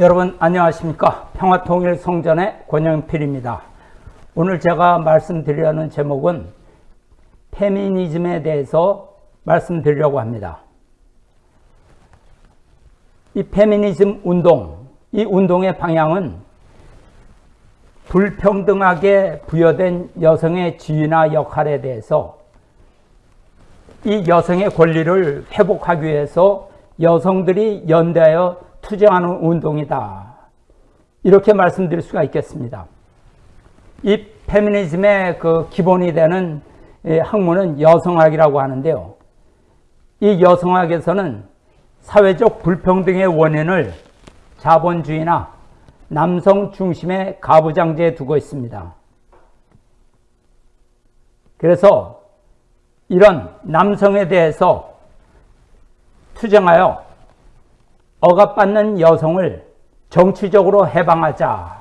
여러분 안녕하십니까? 평화통일성전의 권영필입니다. 오늘 제가 말씀드리려는 제목은 페미니즘에 대해서 말씀드리려고 합니다. 이 페미니즘 운동 이 운동의 방향은 불평등하게 부여된 여성의 지위나 역할에 대해서 이 여성의 권리를 회복하기 위해서 여성들이 연대하여 투쟁하는 운동이다. 이렇게 말씀드릴 수가 있겠습니다. 이 페미니즘의 그 기본이 되는 학문은 여성학이라고 하는데요. 이 여성학에서는 사회적 불평등의 원인을 자본주의나 남성 중심의 가부장제에 두고 있습니다. 그래서 이런 남성에 대해서 투쟁하여 억압받는 여성을 정치적으로 해방하자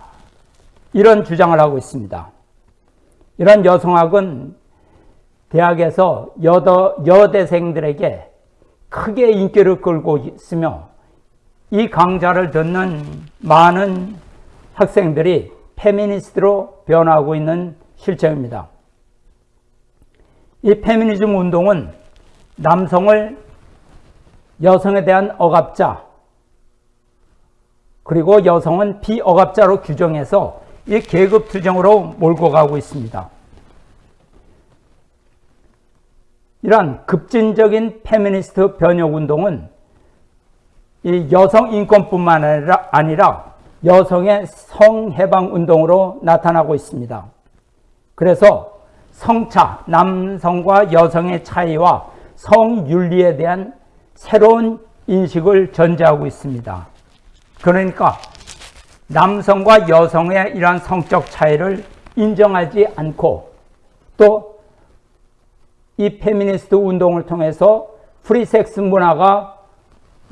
이런 주장을 하고 있습니다. 이런 여성학은 대학에서 여더, 여대생들에게 크게 인기를 끌고 있으며 이 강좌를 듣는 많은 학생들이 페미니스트로 변하고 있는 실정입니다. 이 페미니즘 운동은 남성을 여성에 대한 억압자, 그리고 여성은 비억압자로 규정해서 이 계급 투쟁으로 몰고 가고 있습니다. 이러한 급진적인 페미니스트 변혁 운동은 이 여성 인권뿐만 아니라, 여성의 성해방 운동으로 나타나고 있습니다. 그래서 성차, 남성과 여성의 차이와 성윤리에 대한 새로운 인식을 전제하고 있습니다. 그러니까 남성과 여성의 이러한 성적 차이를 인정하지 않고 또 이 페미니스트 운동을 통해서 프리섹스 문화가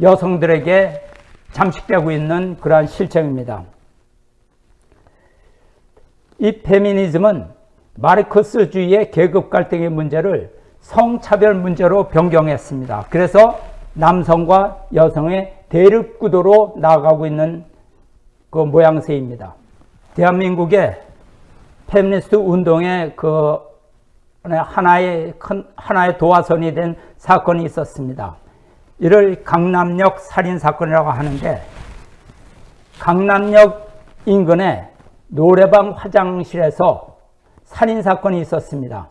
여성들에게 잠식되고 있는 그러한 실정입니다. 이 페미니즘은 마르크스주의의 계급 갈등의 문제를 성차별 문제로 변경했습니다. 그래서 남성과 여성의 대립 구도로 나아가고 있는 그 모양새입니다. 대한민국의 페미니스트 운동의 그 하나의 큰 하나의 도화선이 된 사건이 있었습니다. 이를 강남역 살인 사건이라고 하는데 강남역 인근의 노래방 화장실에서 살인 사건이 있었습니다.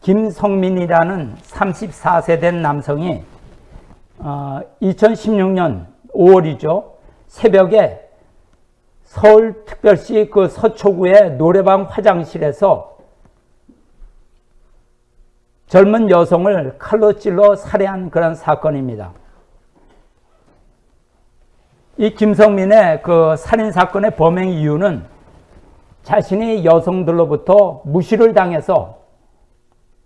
김성민이라는 34세 된 남성이 어, 2016년 5월이죠. 새벽에 서울특별시 그 서초구의 노래방 화장실에서 젊은 여성을 칼로 찔러 살해한 그런 사건입니다. 이 김성민의 그 살인 사건의 범행 이유는 자신이 여성들로부터 무시를 당해서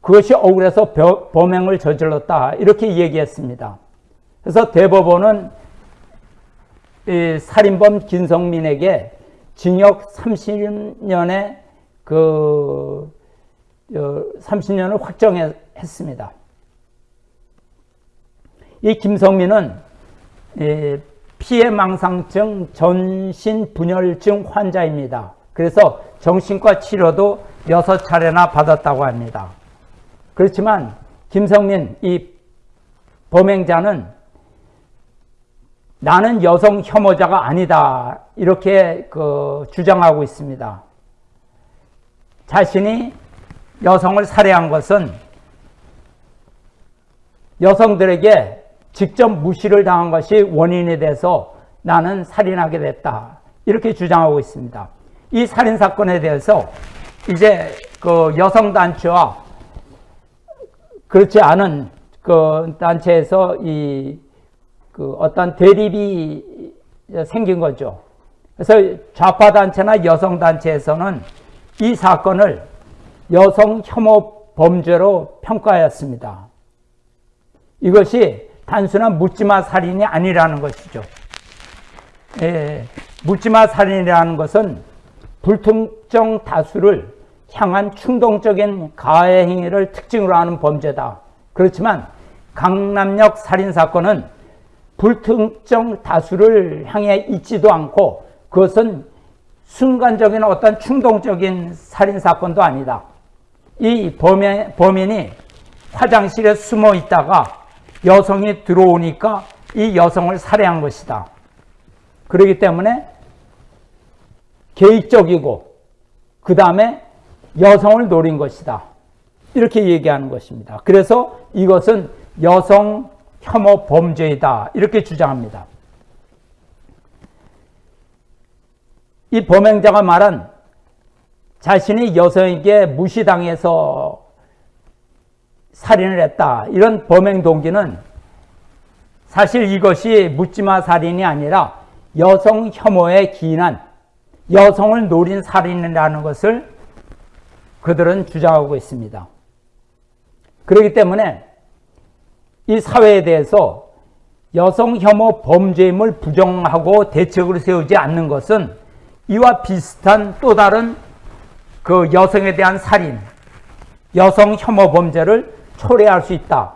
그것이 억울해서 범행을 저질렀다 이렇게 얘기했습니다. 그래서 대법원은 살인범 김성민에게 징역 30년의 그 30년을 확정했습니다. 이 김성민은 피해망상증 전신분열증 환자입니다. 그래서 정신과 치료도 6차례나 받았다고 합니다. 그렇지만 김성민 이 범행자는 나는 여성 혐오자가 아니다. 이렇게 그 주장하고 있습니다. 자신이 여성을 살해한 것은 여성들에게 직접 무시를 당한 것이 원인이 돼서 나는 살인하게 됐다. 이렇게 주장하고 있습니다. 이 살인 사건에 대해서 이제 그 여성 단체와 그렇지 않은 그 단체에서 이 그 어떤 대립이 생긴 거죠. 그래서 좌파 단체나 여성 단체에서는 이 사건을 여성 혐오 범죄로 평가하였습니다. 이것이 단순한 묻지마 살인이 아니라는 것이죠. 예, 묻지마 살인이라는 것은 불특정 다수를 향한 충동적인 가해 행위를 특징으로 하는 범죄다. 그렇지만 강남역 살인 사건은 불특정 다수를 향해 있지도 않고 그것은 순간적인 어떤 충동적인 살인사건도 아니다. 이 범인, 범인이 화장실에 숨어 있다가 여성이 들어오니까 이 여성을 살해한 것이다. 그렇기 때문에 계획적이고 그 다음에 여성을 노린 것이다. 이렇게 얘기하는 것입니다. 그래서 이것은 여성 혐오 범죄이다. 이렇게 주장합니다. 이 범행자가 말한 자신이 여성에게 무시당해서 살인을 했다. 이런 범행 동기는 사실 이것이 묻지마 살인이 아니라 여성 혐오에 기인한 여성을 노린 살인이라는 것을 그들은 주장하고 있습니다. 그렇기 때문에 이 사회에 대해서 여성 혐오 범죄임을 부정하고 대책을 세우지 않는 것은 이와 비슷한 또 다른 그 여성에 대한 살인, 여성 혐오 범죄를 초래할 수 있다.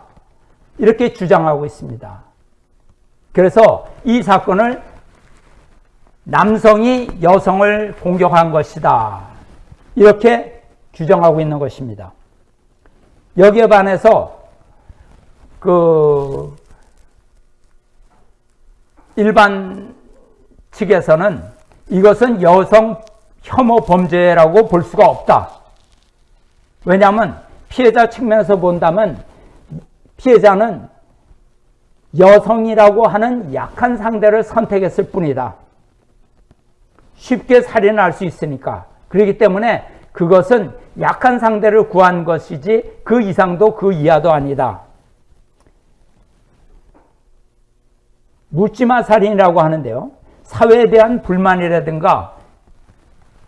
이렇게 주장하고 있습니다. 그래서 이 사건을 남성이 여성을 공격한 것이다. 이렇게 규정하고 있는 것입니다. 여기에 반해서 그 일반 측에서는 이것은 여성 혐오 범죄라고 볼 수가 없다. 왜냐하면 피해자 측면에서 본다면 피해자는 여성이라고 하는 약한 상대를 선택했을 뿐이다. 쉽게 살인할 수 있으니까. 그렇기 때문에 그것은 약한 상대를 구한 것이지 그 이상도 그 이하도 아니다. 묻지마 살인이라고 하는데요. 사회에 대한 불만이라든가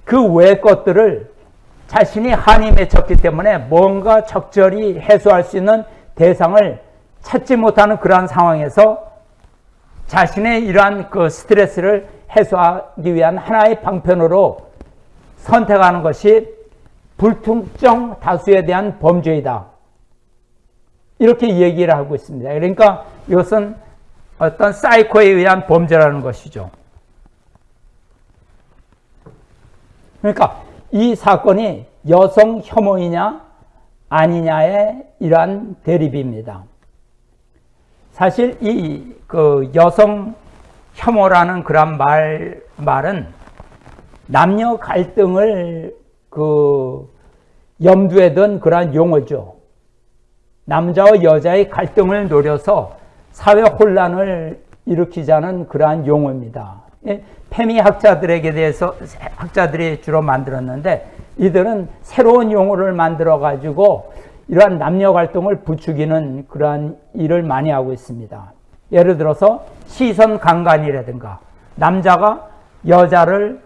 그외 것들을 자신이 한이 맺혔기 때문에 뭔가 적절히 해소할 수 있는 대상을 찾지 못하는 그러한 상황에서 자신의 이러한 그 스트레스를 해소하기 위한 하나의 방편으로 선택하는 것이 불특정 다수에 대한 범죄이다. 이렇게 얘기를 하고 있습니다. 그러니까 이것은 어떤 사이코에 의한 범죄라는 것이죠. 그러니까 이 사건이 여성 혐오이냐 아니냐의 이러한 대립입니다. 사실 이 그 여성 혐오라는 그런 말 말은 남녀 갈등을 그 염두에 둔 그러한 용어죠. 남자와 여자의 갈등을 노려서 사회 혼란을 일으키자는 그러한 용어입니다. 예, 페미 학자들에게 대해서 학자들이 주로 만들었는데 이들은 새로운 용어를 만들어 가지고 이러한 남녀 갈등을 부추기는 그러한 일을 많이 하고 있습니다. 예를 들어서 시선 강간이라든가 남자가 여자를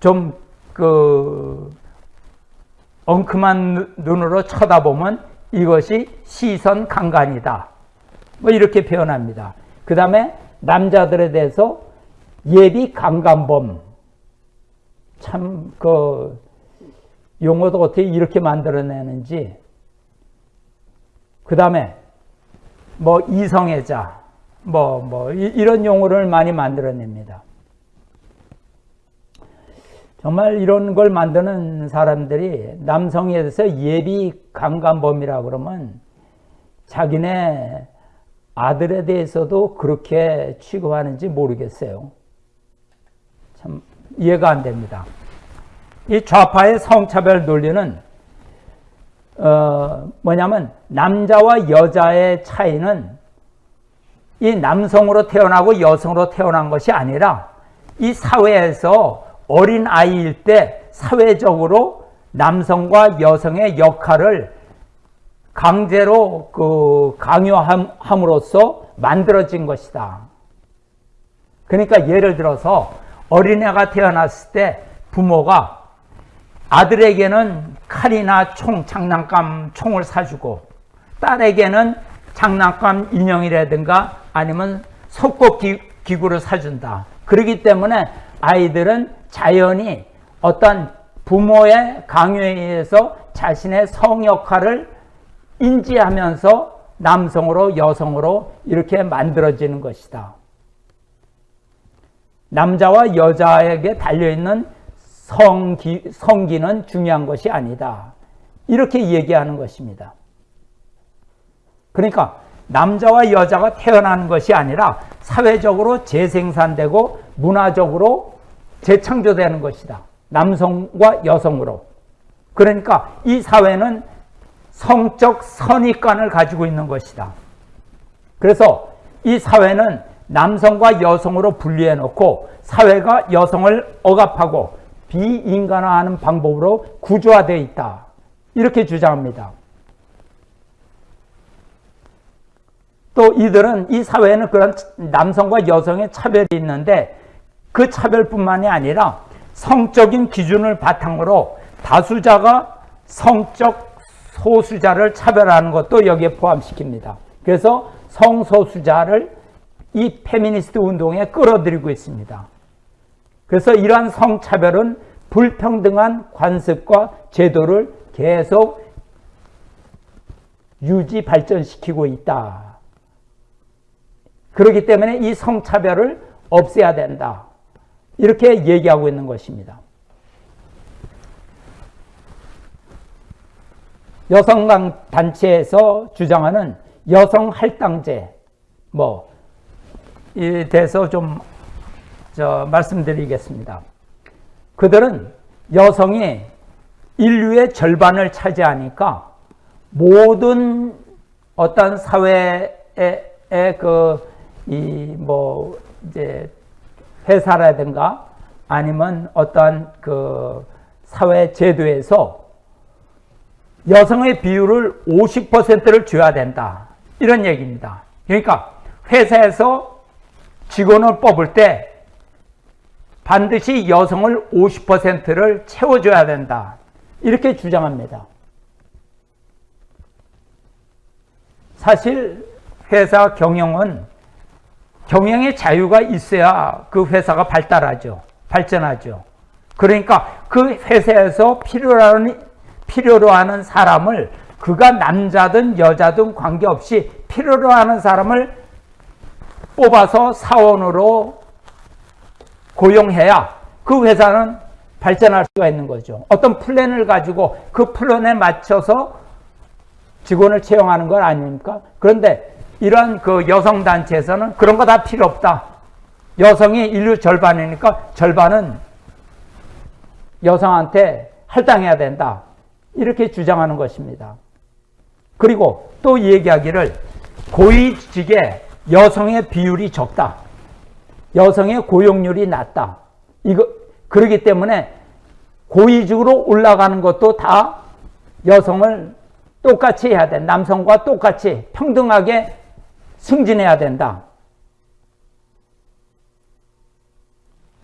좀그 엉큼한 눈으로 쳐다보면 이것이 시선 강간이다. 뭐 이렇게 표현합니다. 그 다음에 남자들에 대해서 예비 강간범 참 그 용어도 어떻게 이렇게 만들어내는지 그 다음에 뭐 이성애자 뭐, 뭐, 이런 용어를 많이 만들어냅니다. 정말 이런 걸 만드는 사람들이 남성에 대해서 예비 강간범이라 그러면 자기네 아들에 대해서도 그렇게 취급하는지 모르겠어요. 참 이해가 안 됩니다. 이 좌파의 성차별 논리는 어, 뭐냐면 남자와 여자의 차이는 이 남성으로 태어나고 여성으로 태어난 것이 아니라 이 사회에서 어린 아이일 때 사회적으로 남성과 여성의 역할을 강제로 그 강요함으로써 만들어진 것이다. 그러니까 예를 들어서 어린애가 태어났을 때 부모가 아들에게는 칼이나 총, 장난감 총을 사주고 딸에게는 장난감 인형이라든가 아니면 속고 기구를 사준다. 그렇기 때문에 아이들은 자연히 어떤 부모의 강요에 의해서 자신의 성 역할을 인지하면서 남성으로 여성으로 이렇게 만들어지는 것이다. 남자와 여자에게 달려있는 성기, 성기는 중요한 것이 아니다. 이렇게 얘기하는 것입니다. 그러니까 남자와 여자가 태어나는 것이 아니라 사회적으로 재생산되고 문화적으로 재창조되는 것이다. 남성과 여성으로. 그러니까 이 사회는 성적 선입관을 가지고 있는 것이다. 그래서 이 사회는 남성과 여성으로 분리해 놓고 사회가 여성을 억압하고 비인간화하는 방법으로 구조화되어 있다. 이렇게 주장합니다. 또 이들은 이 사회에는 그런 남성과 여성의 차별이 있는데 그 차별뿐만이 아니라 성적인 기준을 바탕으로 다수자가 성적 소수자를 차별하는 것도 여기에 포함시킵니다. 그래서 성소수자를 이 페미니스트 운동에 끌어들이고 있습니다. 그래서 이러한 성차별은 불평등한 관습과 제도를 계속 유지 발전시키고 있다. 그렇기 때문에 이 성차별을 없애야 된다. 이렇게 얘기하고 있는 것입니다. 여성 단체에서 주장하는 여성 할당제 뭐 에 대해서 좀 말씀드리겠습니다. 그들은 여성이 인류의 절반을 차지하니까 모든 어떤 사회의 그이뭐 이제 회사라든가 아니면 어떠한 그 사회 제도에서 여성의 비율을 50%를 줘야 된다. 이런 얘기입니다. 그러니까 회사에서 직원을 뽑을 때 반드시 여성을 50%를 채워줘야 된다. 이렇게 주장합니다. 사실 회사 경영은 경영의 자유가 있어야 그 회사가 발달하죠. 발전하죠. 그러니까 그 회사에서 필요로 하는, 필요로 하는 사람을 그가 남자든 여자든 관계없이 필요로 하는 사람을 뽑아서 사원으로 고용해야 그 회사는 발전할 수가 있는 거죠. 어떤 플랜을 가지고 그 플랜에 맞춰서 직원을 채용하는 건 아닙니까? 그런데 이런 그 여성단체에서는 그런 거 다 필요 없다. 여성이 인류 절반이니까 절반은 여성한테 할당해야 된다. 이렇게 주장하는 것입니다. 그리고 또 얘기하기를 고위직에 여성의 비율이 적다. 여성의 고용률이 낮다. 이거 그러기 때문에 고위직으로 올라가는 것도 다 여성을 똑같이 해야 돼. 남성과 똑같이 평등하게 승진해야 된다.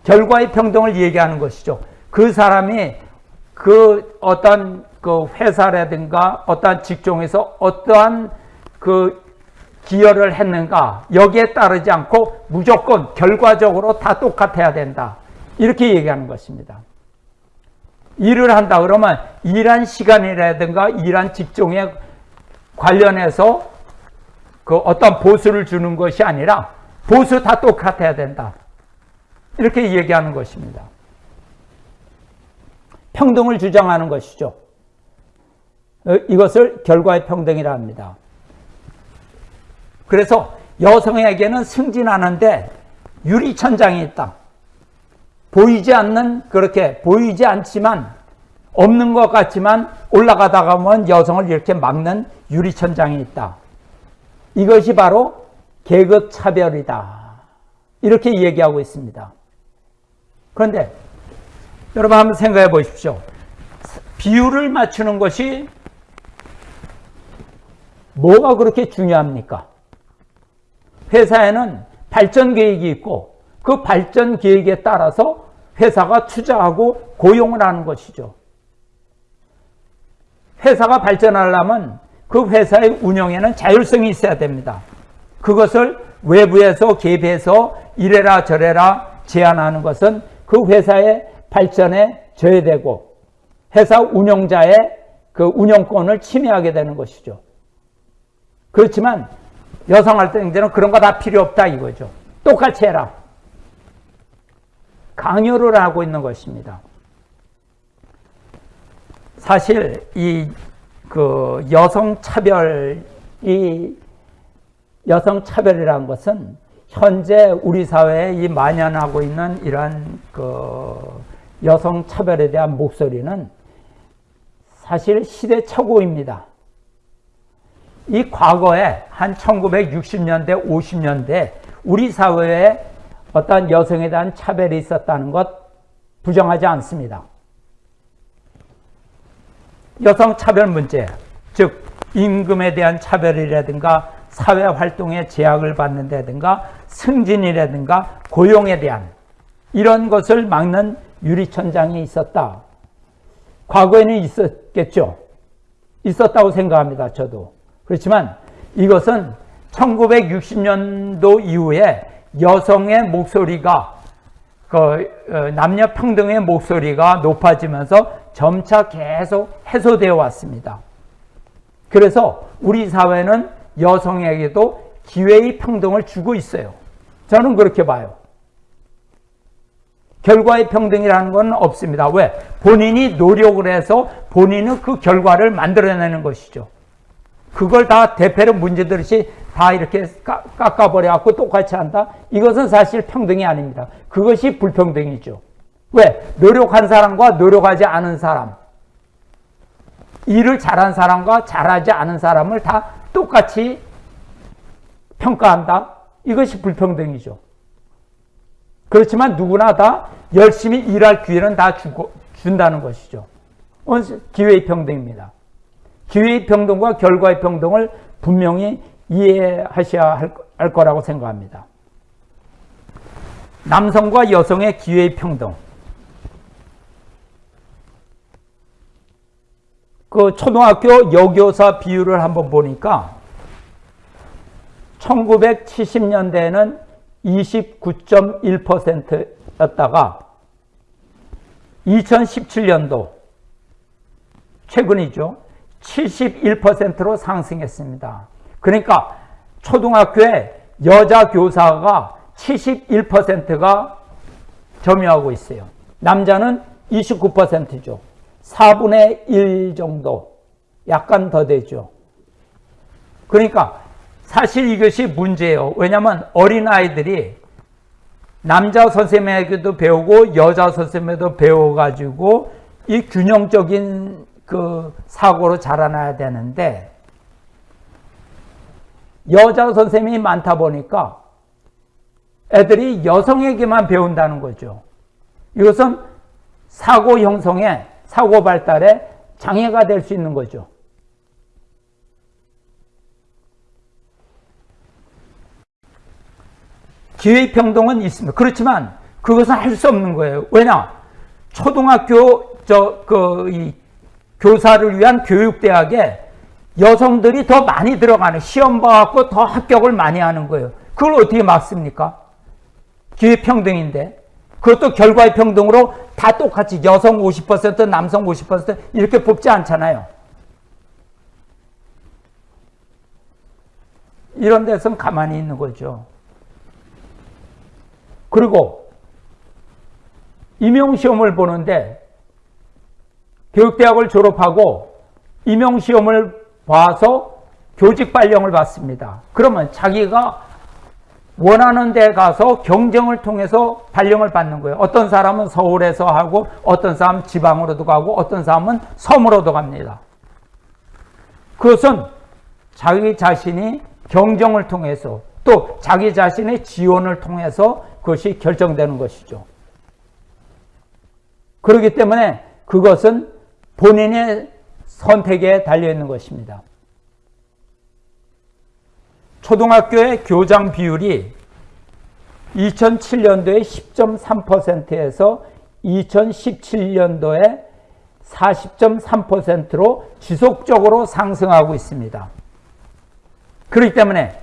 결과의 평등을 얘기하는 것이죠. 그 사람이 그 어떤 그 회사라든가 어떠한 직종에서 어떠한 그 기여를 했는가 여기에 따르지 않고 무조건 결과적으로 다 똑같아야 된다. 이렇게 얘기하는 것입니다. 일을 한다 그러면 일한 시간이라든가 일한 직종에 관련해서 그 어떤 보수를 주는 것이 아니라 보수 다 똑같아야 된다. 이렇게 얘기하는 것입니다. 평등을 주장하는 것이죠. 어, 이것을 결과의 평등이라 합니다. 그래서 여성에게는 승진하는데 유리천장이 있다. 보이지 않는 그렇게 보이지 않지만 없는 것 같지만 올라가다가 보면 여성을 이렇게 막는 유리천장이 있다. 이것이 바로 계급 차별이다. 이렇게 얘기하고 있습니다. 그런데 여러분 한번 생각해 보십시오. 비율을 맞추는 것이 뭐가 그렇게 중요합니까? 회사에는 발전 계획이 있고 그 발전 계획에 따라서 회사가 투자하고 고용을 하는 것이죠. 회사가 발전하려면 그 회사의 운영에는 자율성이 있어야 됩니다. 그것을 외부에서 개입해서 이래라 저래라 제안하는 것은 그 회사의 발전에 저해되고 회사 운영자의 그 운영권을 침해하게 되는 것이죠. 그렇지만 여성활동제는 그런 거 다 필요 없다 이거죠. 똑같이 해라. 강요를 하고 있는 것입니다. 사실 이 그 여성 차별이 여성 차별이라는 것은 현재 우리 사회에 이 만연하고 있는 이러한 그 여성 차별에 대한 목소리는 사실 시대착오입니다. 이 과거에 한 1960년대, 50년대 우리 사회에 어떤 여성에 대한 차별이 있었다는 것 부정하지 않습니다. 여성 차별 문제, 즉 임금에 대한 차별이라든가 사회 활동에 제약을 받는다든가 승진이라든가 고용에 대한 이런 것을 막는 유리천장이 있었다. 과거에는 있었겠죠. 있었다고 생각합니다. 저도. 그렇지만 이것은 1960년도 이후에 여성의 목소리가 그 어, 남녀 평등의 목소리가 높아지면서 점차 계속 해소되어 왔습니다. 그래서 우리 사회는 여성에게도 기회의 평등을 주고 있어요. 저는 그렇게 봐요. 결과의 평등이라는 건 없습니다. 왜? 본인이 노력을 해서 본인은 그 결과를 만들어내는 것이죠. 그걸 다 대패로 문제들이 다 이렇게 깎아버려갖고 똑같이 한다? 이것은 사실 평등이 아닙니다. 그것이 불평등이죠. 왜? 노력한 사람과 노력하지 않은 사람. 일을 잘한 사람과 잘하지 않은 사람을 다 똑같이 평가한다? 이것이 불평등이죠. 그렇지만 누구나 다 열심히 일할 기회는 다 주고, 준다는 것이죠. 기회의 평등입니다. 기회의 평등과 결과의 평등을 분명히 이해하셔야 할, 할 거라고 생각합니다. 남성과 여성의 기회의 평등. 그 초등학교 여교사 비율을 한번 보니까 1970년대에는 29.1%였다가 2017년도 최근이죠. 71%로 상승했습니다. 그러니까 초등학교에 여자 교사가 71%가 점유하고 있어요. 남자는 29%죠. 4분의 1 정도 약간 더 되죠. 그러니까 사실 이것이 문제예요. 왜냐하면 어린아이들이 남자 선생님에게도 배우고 여자 선생님에도 배워가지고 이 균형적인 그 사고로 자라나야 되는데 여자 선생님이 많다 보니까 애들이 여성에게만 배운다는 거죠. 이것은 사고 형성에 사고 발달에 장애가 될 수 있는 거죠. 기회평등은 있습니다. 그렇지만 그것은 할 수 없는 거예요. 왜냐? 초등학교 저그 교사를 위한 교육대학에 여성들이 더 많이 들어가는 시험 봐갖고 더 합격을 많이 하는 거예요. 그걸 어떻게 막습니까? 기회평등인데 그것도 결과의 평등으로 다 똑같이 여성 50% 남성 50% 이렇게 뽑지 않잖아요. 이런 데서는 가만히 있는 거죠. 그리고 임용시험을 보는데 교육대학을 졸업하고 임용시험을 봐서 교직 발령을 받습니다. 그러면 자기가 원하는 데 가서 경쟁을 통해서 발령을 받는 거예요. 어떤 사람은 서울에서 하고 어떤 사람은 지방으로도 가고 어떤 사람은 섬으로도 갑니다. 그것은 자기 자신이 경쟁을 통해서 또 자기 자신의 지원을 통해서 그것이 결정되는 것이죠. 그렇기 때문에 그것은 본인의 선택에 달려있는 것입니다. 초등학교의 교장 비율이 2007년도에 10.3%에서 2017년도에 40.3%로 지속적으로 상승하고 있습니다. 그렇기 때문에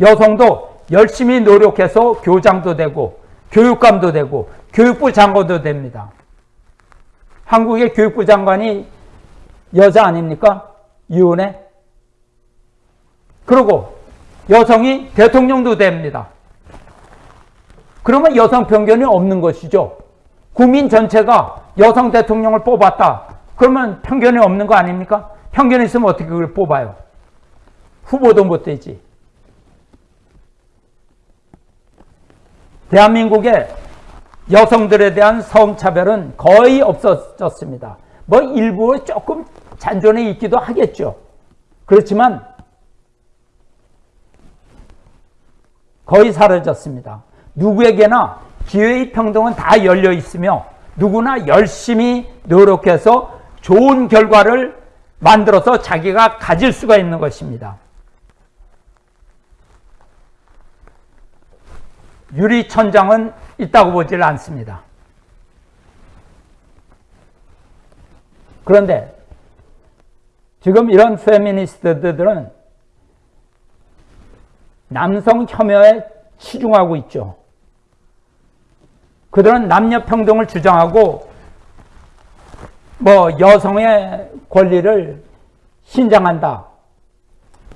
여성도 열심히 노력해서 교장도 되고 교육감도 되고 교육부 장관도 됩니다. 한국의 교육부 장관이 여자 아닙니까? 유은혜? 그리고 여성이 대통령도 됩니다. 그러면 여성 편견이 없는 것이죠. 국민 전체가 여성 대통령을 뽑았다. 그러면 편견이 없는 거 아닙니까? 편견이 있으면 어떻게 그걸 뽑아요? 후보도 못 되지. 대한민국의 여성들에 대한 성차별은 거의 없어졌습니다. 뭐 일부 조금 잔존해 있기도 하겠죠. 그렇지만 거의 사라졌습니다. 누구에게나 기회의 평등은 다 열려 있으며 누구나 열심히 노력해서 좋은 결과를 만들어서 자기가 가질 수가 있는 것입니다. 유리천장은 있다고 보질 않습니다. 그런데 지금 이런 페미니스트들은 남성 혐오에 치중하고 있죠. 그들은 남녀 평등을 주장하고 뭐 여성의 권리를 신장한다.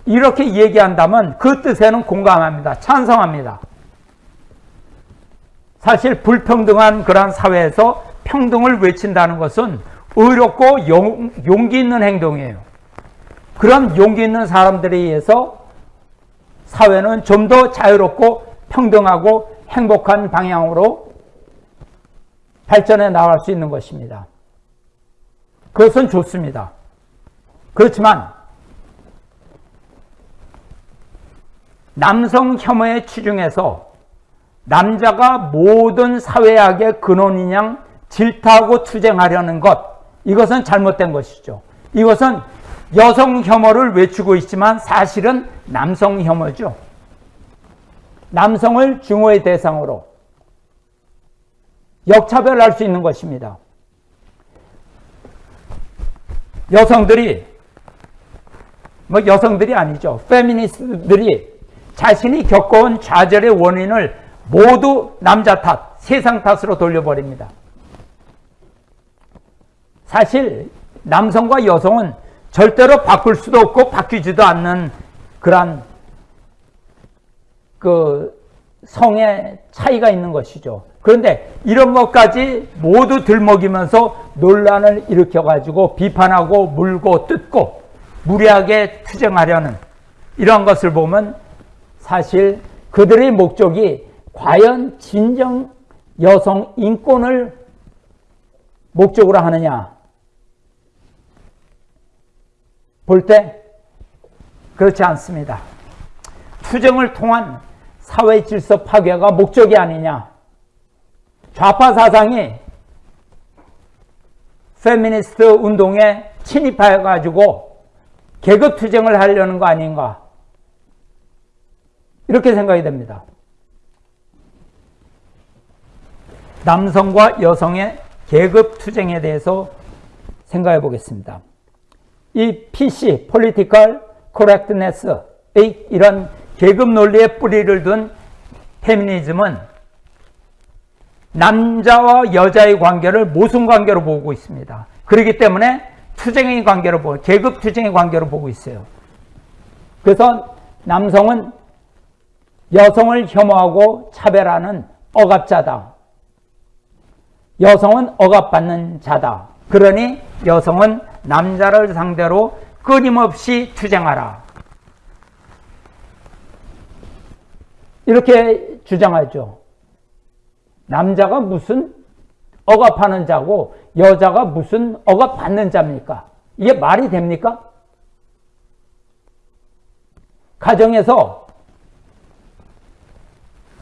이렇게 얘기한다면 그 뜻에는 공감합니다. 찬성합니다. 사실 불평등한 그러한 사회에서 평등을 외친다는 것은 의롭고 용, 용기 있는 행동이에요. 그런 용기 있는 사람들에 의해서 사회는 좀 더 자유롭고 평등하고 행복한 방향으로 발전해 나갈 수 있는 것입니다. 그것은 좋습니다. 그렇지만 남성 혐오에 치중해서 남자가 모든 사회학의 근원인 양 질타하고 투쟁하려는 것 이것은 잘못된 것이죠. 이것은 여성 혐오를 외치고 있지만 사실은 남성 혐오죠. 남성을 증오의 대상으로 역차별할 수 있는 것입니다. 여성들이 뭐 여성들이 아니죠. 페미니스트들이 자신이 겪어온 좌절의 원인을 모두 남자 탓, 세상 탓으로 돌려버립니다. 사실 남성과 여성은 절대로 바꿀 수도 없고 바뀌지도 않는 그러한 그 성의 차이가 있는 것이죠. 그런데 이런 것까지 모두 들먹이면서 논란을 일으켜가지고 비판하고 물고 뜯고 무리하게 투쟁하려는 이런 것을 보면 사실 그들의 목적이 과연 진정 여성 인권을 목적으로 하느냐 볼 때 그렇지 않습니다. 투쟁을 통한 사회 질서 파괴가 목적이 아니냐. 좌파 사상이 페미니스트 운동에 침입해 가지고 계급 투쟁을 하려는 거 아닌가. 이렇게 생각이 됩니다. 남성과 여성의 계급 투쟁에 대해서 생각해 보겠습니다. 이 PC, Political Correctness의 이런 계급 논리에 뿌리를 둔 페미니즘은 남자와 여자의 관계를 모순 관계로 보고 있습니다. 그렇기 때문에 투쟁의 관계로 보고 계급 투쟁의 관계로 보고 있어요. 그래서 남성은 여성을 혐오하고 차별하는 억압자다. 여성은 억압받는 자다. 그러니 여성은 남자를 상대로 끊임없이 투쟁하라. 이렇게 주장하죠. 남자가 무슨 억압하는 자고 여자가 무슨 억압받는 자입니까? 이게 말이 됩니까? 가정에서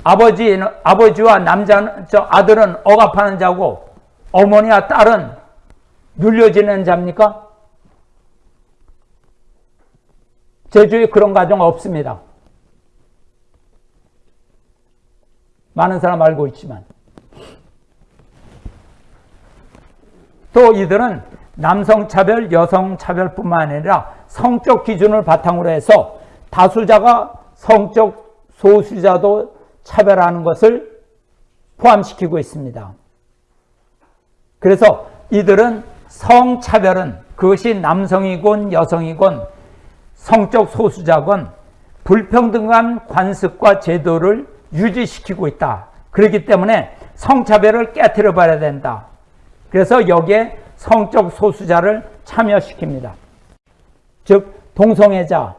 아버지, 아버지와 남자, 저 아들은 억압하는 자고 어머니와 딸은 눌려지는 자입니까? 제주에 그런 가정 없습니다. 많은 사람 알고 있지만. 또 이들은 남성차별, 여성차별뿐만 아니라 성적 기준을 바탕으로 해서 다수자가 성적 소수자도 차별하는 것을 포함시키고 있습니다. 그래서 이들은 성차별은 그것이 남성이건 여성이건 성적 소수자건 불평등한 관습과 제도를 유지시키고 있다. 그렇기 때문에 성차별을 깨뜨려 봐야 된다. 그래서 여기에 성적 소수자를 참여시킵니다. 즉 동성애자,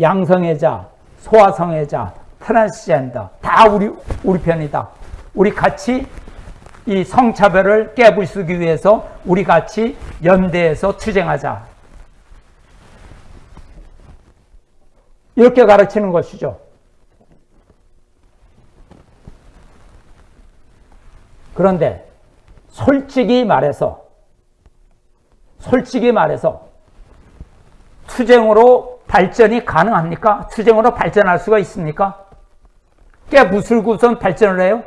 양성애자, 소아성애자, 트랜스젠더 다 우리 우리 편이다. 우리 같이 이 성차별을 깨부수기 위해서 우리 같이 연대해서 투쟁하자. 이렇게 가르치는 것이죠. 그런데 솔직히 말해서 솔직히 말해서 투쟁으로 발전이 가능합니까? 투쟁으로 발전할 수가 있습니까? 깨부술고선 발전을 해요?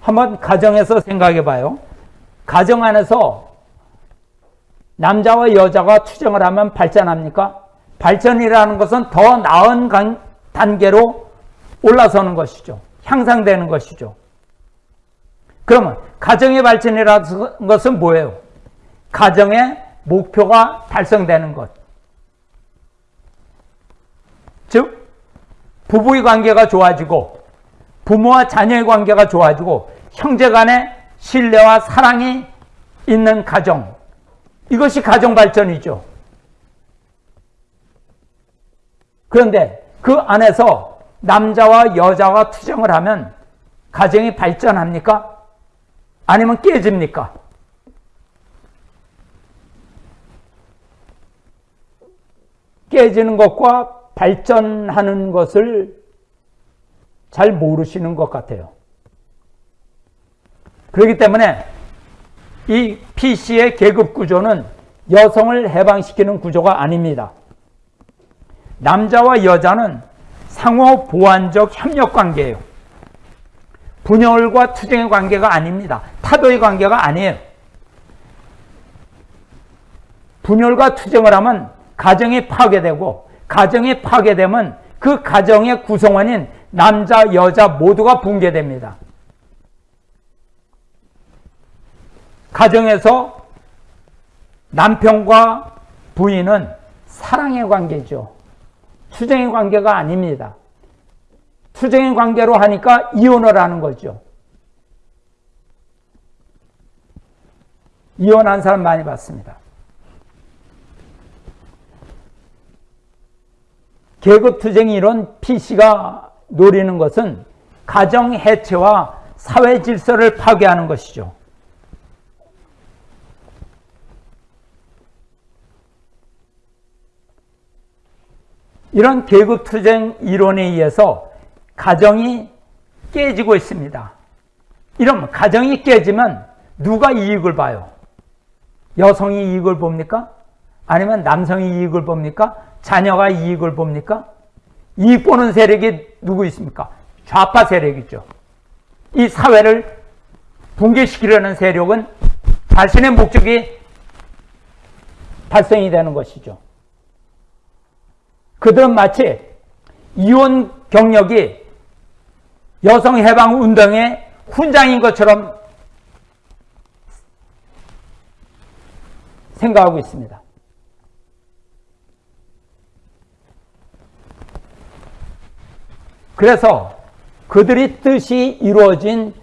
한번 가정에서 생각해 봐요. 가정 안에서 남자와 여자가 투쟁을 하면 발전합니까? 발전이라는 것은 더 나은 단계로 올라서는 것이죠. 향상되는 것이죠. 그러면 가정의 발전이라는 것은 뭐예요? 가정의 목표가 달성되는 것. 즉, 부부의 관계가 좋아지고, 부모와 자녀의 관계가 좋아지고, 형제 간의 신뢰와 사랑이 있는 가정. 이것이 가정 발전이죠. 그런데 그 안에서 남자와 여자가 투정을 하면 가정이 발전합니까? 아니면 깨집니까? 깨지는 것과 발전하는 것을 잘 모르시는 것 같아요. 그렇기 때문에 이 PC의 계급 구조는 여성을 해방시키는 구조가 아닙니다. 남자와 여자는 상호 보완적 협력 관계예요. 분열과 투쟁의 관계가 아닙니다. 타도의 관계가 아니에요. 분열과 투쟁을 하면 가정이 파괴되고 가정이 파괴되면 그 가정의 구성원인 남자, 여자 모두가 붕괴됩니다. 가정에서 남편과 부인은 사랑의 관계죠. 투쟁의 관계가 아닙니다. 투쟁의 관계로 하니까 이혼을 하는 거죠. 이혼한 사람 많이 봤습니다. 계급투쟁 이론 PC가 노리는 것은 가정 해체와 사회 질서를 파괴하는 것이죠. 이런 계급투쟁 이론에 의해서 가정이 깨지고 있습니다. 이러면 가정이 깨지면 누가 이익을 봐요? 여성이 이익을 봅니까? 아니면 남성이 이익을 봅니까? 자녀가 이익을 봅니까? 이익 보는 세력이 누구 있습니까? 좌파 세력이죠. 이 사회를 붕괴시키려는 세력은 자신의 목적이 달성이 되는 것이죠. 그들은 마치 이혼 경력이 여성 해방 운동의 훈장인 것처럼 생각하고 있습니다. 그래서 그들이 뜻이 이루어진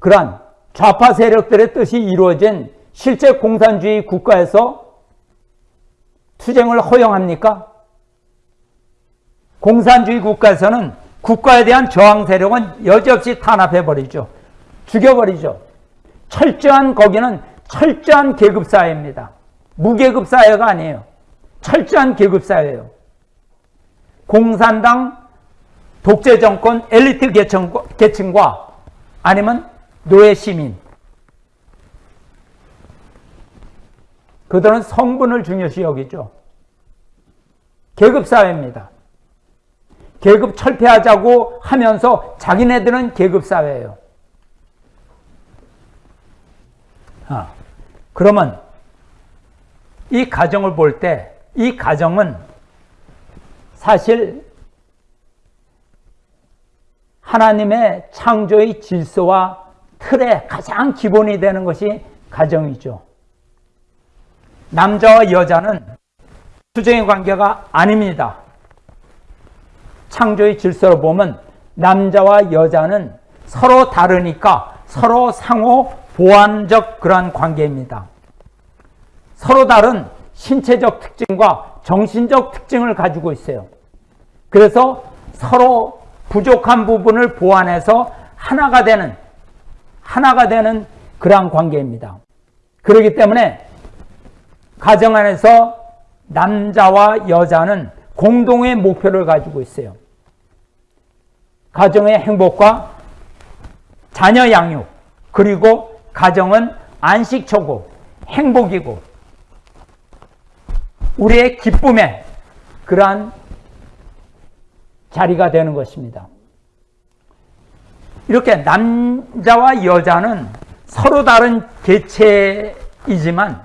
그러한 좌파 세력들의 뜻이 이루어진 실제 공산주의 국가에서 투쟁을 허용합니까? 공산주의 국가에서는 국가에 대한 저항 세력은 여지없이 탄압해버리죠. 죽여버리죠. 철저한 거기는 철저한 계급사회입니다. 무계급사회가 아니에요. 철저한 계급사회예요. 공산당 독재 정권 엘리트 계층과, 계층과 아니면 노예 시민 그들은 성분을 중요시 여기죠. 계급사회입니다. 계급 철폐하자고 하면서 자기네들은 계급사회예요. 아, 그러면 이 가정을 볼 때 이 가정은 사실 하나님의 창조의 질서와 틀의 가장 기본이 되는 것이 가정이죠. 남자와 여자는 수정의 관계가 아닙니다. 창조의 질서로 보면 남자와 여자는 서로 다르니까 서로 상호 보완적 그러한 관계입니다. 서로 다른 신체적 특징과 정신적 특징을 가지고 있어요. 그래서 서로 부족한 부분을 보완해서 하나가 되는 하나가 되는 그러한 관계입니다. 그렇기 때문에 가정 안에서 남자와 여자는 공동의 목표를 가지고 있어요. 가정의 행복과 자녀 양육, 그리고 가정은 안식처고 행복이고 우리의 기쁨의 그러한 자리가 되는 것입니다. 이렇게 남자와 여자는 서로 다른 개체이지만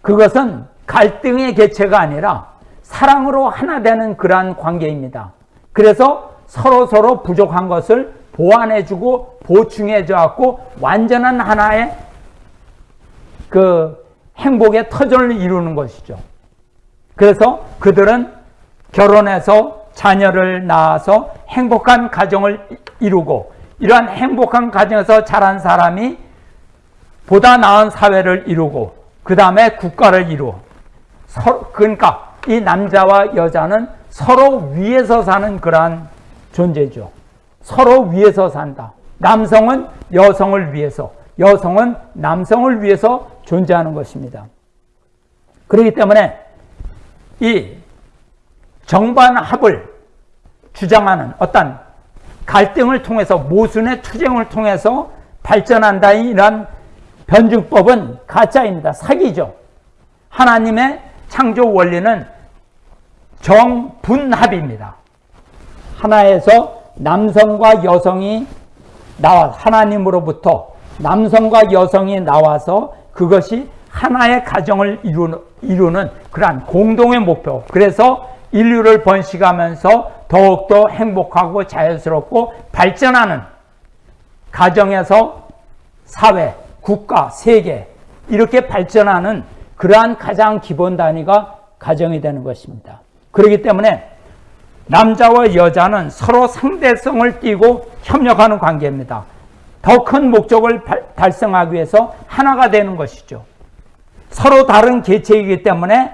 그것은 갈등의 개체가 아니라 사랑으로 하나 되는 그러한 관계입니다. 그래서 서로 서로 부족한 것을 보완해주고 보충해줘갖고 완전한 하나의 그 행복의 터전을 이루는 것이죠. 그래서 그들은 결혼해서 자녀를 낳아서 행복한 가정을 이루고 이러한 행복한 가정에서 자란 사람이 보다 나은 사회를 이루고 그 다음에 국가를 이루어 그러니까 이 남자와 여자는 서로 위에서 사는 그러한 존재죠. 서로 위에서 산다. 남성은 여성을 위해서, 여성은 남성을 위해서 존재하는 것입니다. 그렇기 때문에 이 정반합을 주장하는 어떤 갈등을 통해서 모순의 투쟁을 통해서 발전한다 이런 변증법은 가짜입니다. 사기죠. 하나님의 창조 원리는 정분합입니다. 하나에서 남성과 여성이 나와 하나님으로부터 남성과 여성이 나와서 그것이 하나의 가정을 이루는, 이루는 그러한 공동의 목표. 그래서 인류를 번식하면서 더욱더 행복하고 자연스럽고 발전하는 가정에서 사회, 국가, 세계 이렇게 발전하는 그러한 가장 기본 단위가 가정이 되는 것입니다. 그렇기 때문에 남자와 여자는 서로 상대성을 띠고 협력하는 관계입니다. 더 큰 목적을 달성하기 위해서 하나가 되는 것이죠. 서로 다른 개체이기 때문에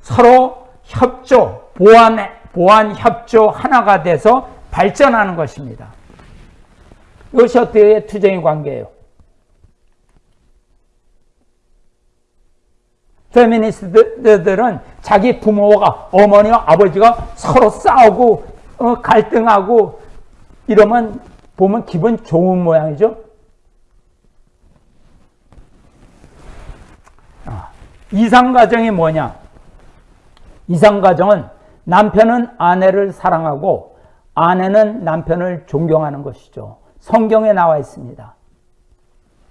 서로 협조, 보완, 보완 협조 하나가 돼서 발전하는 것입니다. 이것이 어떻게 투쟁의 관계예요? 페미니스트들은 자기 부모가 어머니와 아버지가 서로 싸우고 어, 갈등하고 이러면 보면 기분 좋은 모양이죠. 아, 이상가정이 뭐냐? 이상가정은 남편은 아내를 사랑하고 아내는 남편을 존경하는 것이죠. 성경에 나와 있습니다.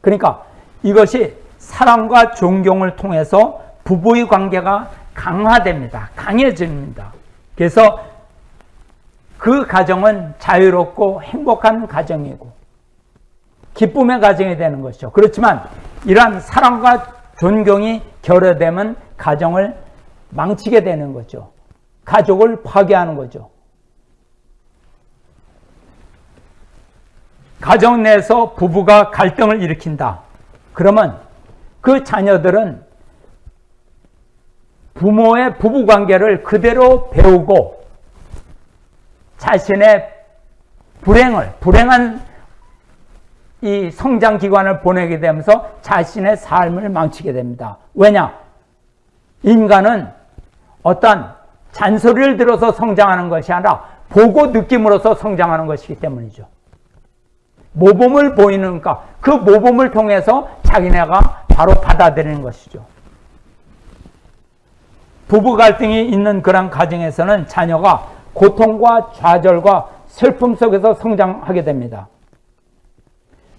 그러니까 이것이 사랑과 존경을 통해서 부부의 관계가 강화됩니다. 강해집니다. 그래서 그 가정은 자유롭고 행복한 가정이고 기쁨의 가정이 되는 것이죠. 그렇지만 이러한 사랑과 존경이 결여되면 가정을 망치게 되는 거죠. 가족을 파괴하는 거죠. 가정 내에서 부부가 갈등을 일으킨다. 그러면 그 자녀들은 부모의 부부 관계를 그대로 배우고 자신의 불행을 불행한 이 성장 기관을 보내게 되면서 자신의 삶을 망치게 됩니다. 왜냐? 인간은 어떤 잔소리를 들어서 성장하는 것이 아니라 보고 느낌으로서 성장하는 것이기 때문이죠. 모범을 보이는 가 그 모범을 통해서 자기네가 바로 받아들이는 것이죠. 부부 갈등이 있는 그런 가정에서는 자녀가 고통과 좌절과 슬픔 속에서 성장하게 됩니다.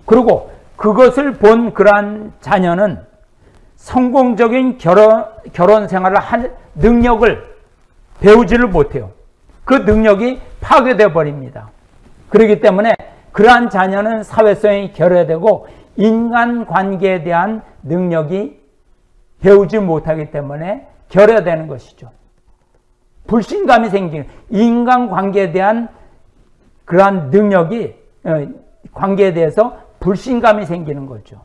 그리고 그것을 본 그러한 자녀는 성공적인 결혼, 결혼 생활을 할 능력을 배우지를 못해요. 그 능력이 파괴되어 버립니다. 그렇기 때문에 그러한 자녀는 사회성이 결여되고 인간 관계에 대한 능력이 배우지 못하기 때문에 결여되는 것이죠. 불신감이 생기는 인간 관계에 대한 그러한 능력이 어, 관계에 대해서 불신감이 생기는 거죠.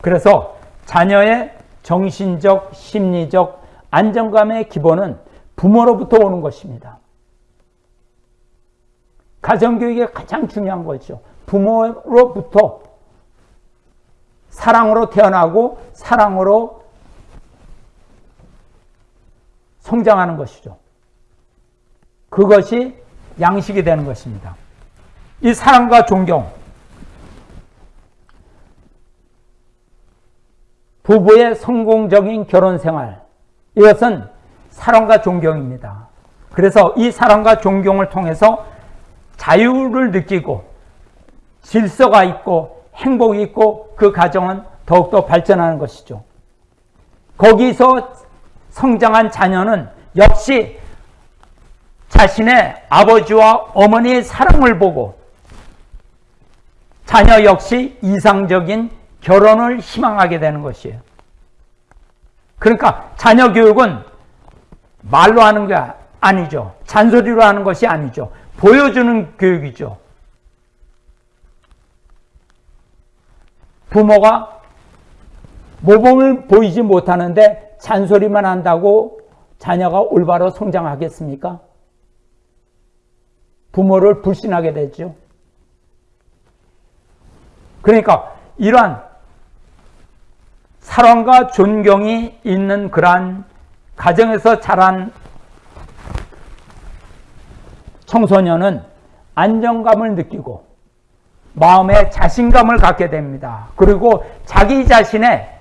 그래서 자녀의 정신적, 심리적 안정감의 기본은 부모로부터 오는 것입니다. 가정교육이 가장 중요한 거죠. 부모로부터 사랑으로 태어나고 사랑으로 성장하는 것이죠. 그것이 양식이 되는 것입니다. 이 사랑과 존경, 부부의 성공적인 결혼 생활, 이것은 사랑과 존경입니다. 그래서 이 사랑과 존경을 통해서 자유를 느끼고 질서가 있고 행복이 있고 그 가정은 더욱더 발전하는 것이죠. 거기서 성장한 자녀는 역시 자신의 아버지와 어머니의 사랑을 보고 자녀 역시 이상적인 결혼을 희망하게 되는 것이에요. 그러니까 자녀 교육은 말로 하는 게 아니죠. 잔소리로 하는 것이 아니죠. 보여주는 교육이죠. 부모가 모범을 보이지 못하는데 잔소리만 한다고 자녀가 올바로 성장하겠습니까? 부모를 불신하게 되죠. 그러니까 이러한 사랑과 존경이 있는 그러한 가정에서 자란 청소년은 안정감을 느끼고 마음에 자신감을 갖게 됩니다. 그리고 자기 자신의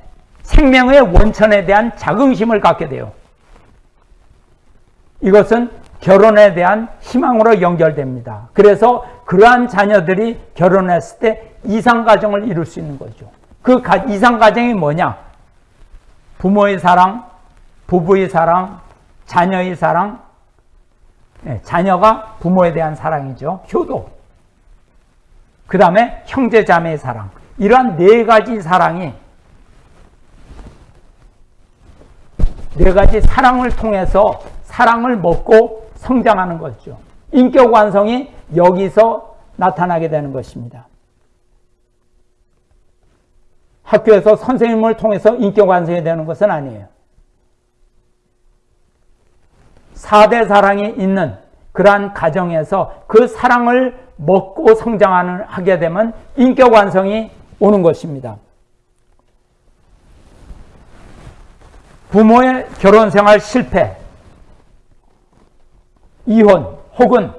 생명의 원천에 대한 자긍심을 갖게 돼요. 이것은 결혼에 대한 희망으로 연결됩니다. 그래서 그러한 자녀들이 결혼했을 때 이상가정을 이룰 수 있는 거죠. 그 이상가정이 뭐냐? 부모의 사랑, 부부의 사랑, 자녀의 사랑, 네, 자녀가 부모에 대한 사랑이죠. 효도. 그 다음에 형제 자매의 사랑. 이러한 네 가지 사랑이 네 가지 사랑을 통해서 사랑을 먹고 성장하는 거죠. 인격 완성이 여기서 나타나게 되는 것입니다. 학교에서 선생님을 통해서 인격 완성이 되는 것은 아니에요. 4대 사랑이 있는 그러한 가정에서 그 사랑을 먹고 성장하는 하게 되면 인격 완성이 오는 것입니다. 부모의 결혼 생활 실패, 이혼 혹은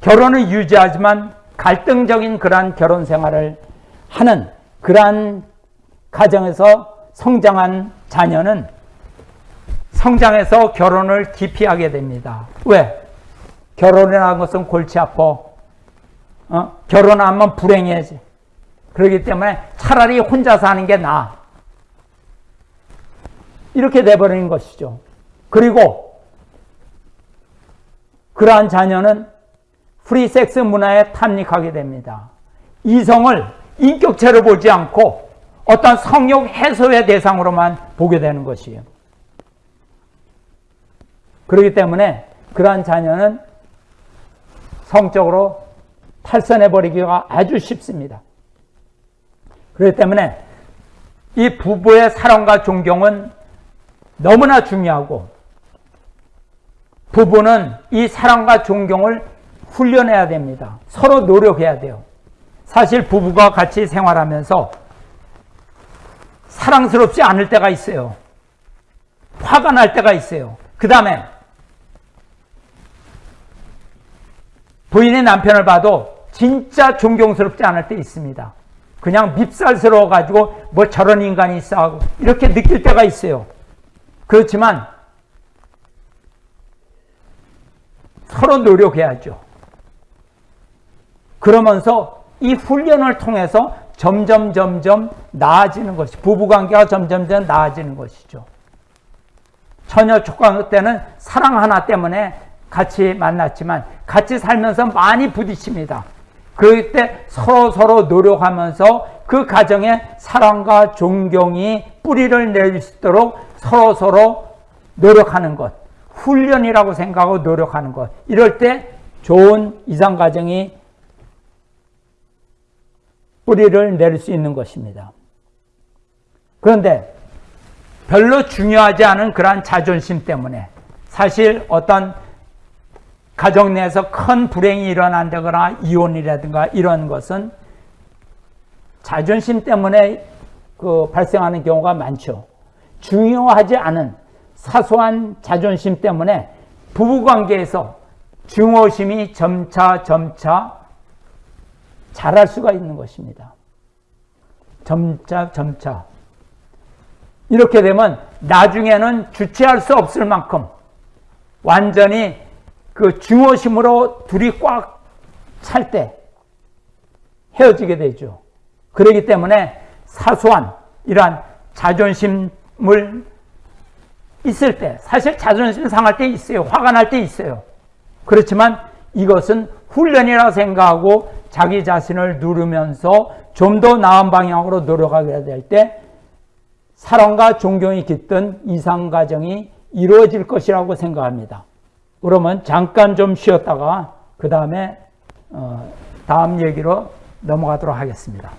결혼을 유지하지만 갈등적인 그러한 결혼 생활을 하는 그러한 가정에서 성장한 자녀는 성장해서 결혼을 기피하게 됩니다. 왜? 결혼이라는 것은 골치 아파. 어? 결혼하면 불행해지. 그렇기 때문에 차라리 혼자 사는 게 나아. 이렇게 돼버리는 것이죠. 그리고 그러한 자녀는 프리섹스 문화에 탐닉하게 됩니다. 이성을 인격체로 보지 않고 어떤 성욕 해소의 대상으로만 보게 되는 것이에요. 그렇기 때문에 그러한 자녀는 성적으로 탈선해버리기가 아주 쉽습니다. 그렇기 때문에 이 부부의 사랑과 존경은 너무나 중요하고 부부는 이 사랑과 존경을 훈련해야 됩니다. 서로 노력해야 돼요. 사실 부부가 같이 생활하면서 사랑스럽지 않을 때가 있어요. 화가 날 때가 있어요. 그 다음에 부인의 남편을 봐도 진짜 존경스럽지 않을 때 있습니다. 그냥 밉살스러워 가지고 뭐 저런 인간이 있어 하고 이렇게 느낄 때가 있어요. 그렇지만 서로 노력해야죠. 그러면서 이 훈련을 통해서 점점 점점 나아지는 것이 부부관계가 점점 점 나아지는 것이죠. 처녀 촉광 때는 사랑 하나 때문에 같이 만났지만 같이 살면서 많이 부딪힙니다. 그때 서로 서로 노력하면서 그 가정에 사랑과 존경이 뿌리를 낼 수 있도록 서로 서로 노력하는 것. 훈련이라고 생각하고 노력하는 것. 이럴 때 좋은 이상 가정이 뿌리를 낼수 있는 것입니다. 그런데 별로 중요하지 않은 그러한 자존심 때문에 사실 어떤 가정 내에서 큰 불행이 일어난다거나 이혼이라든가 이런 것은 자존심 때문에 그 발생하는 경우가 많죠. 중요하지 않은 사소한 자존심 때문에 부부 관계에서 증오심이 점차 점차 자랄 수가 있는 것입니다. 점차 점차 이렇게 되면 나중에는 주체할 수 없을 만큼 완전히 그 증오심으로 둘이 꽉 찰 때 헤어지게 되죠. 그렇기 때문에 사소한 이러한 자존심을 있을 때 사실 자존심 상할 때 있어요. 화가 날 때 있어요. 그렇지만 이것은 훈련이라 생각하고 자기 자신을 누르면서 좀 더 나은 방향으로 노력하게 될 때 사랑과 존경이 깃든 이상 가정이 이루어질 것이라고 생각합니다. 그러면 잠깐 좀 쉬었다가 그 다음에 어, 다음 얘기로 넘어가도록 하겠습니다.